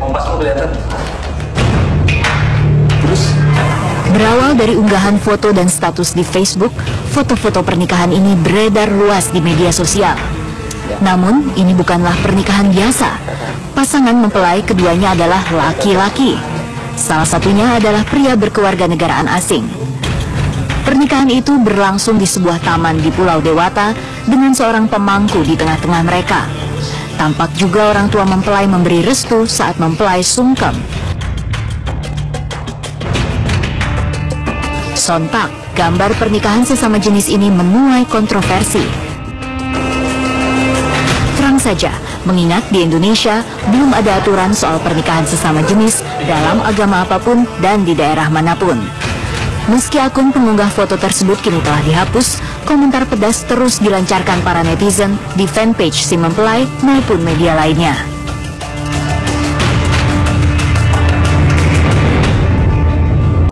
kompas mau kelihatan terus Berawal dari unggahan foto dan status di Facebook, foto-foto pernikahan ini beredar luas di media sosial. Namun, ini bukanlah pernikahan biasa. Pasangan mempelai keduanya adalah laki-laki. Salah satunya adalah pria berkeluarga negaraan asing. Pernikahan itu berlangsung di sebuah taman di Pulau Dewata dengan seorang pemangku di tengah-tengah mereka. Tampak juga orang tua mempelai memberi restu saat mempelai sungkem. Sontak, gambar pernikahan sesama jenis ini menuai kontroversi. Terang saja, mengingat di Indonesia belum ada aturan soal pernikahan sesama jenis dalam agama apa pun dan di daerah mana pun. Meski akun pengunggah foto tersebut kini telah dihapus, komentar pedas terus dilancarkan para netizen di fanpage si mempelai maupun media lainnya.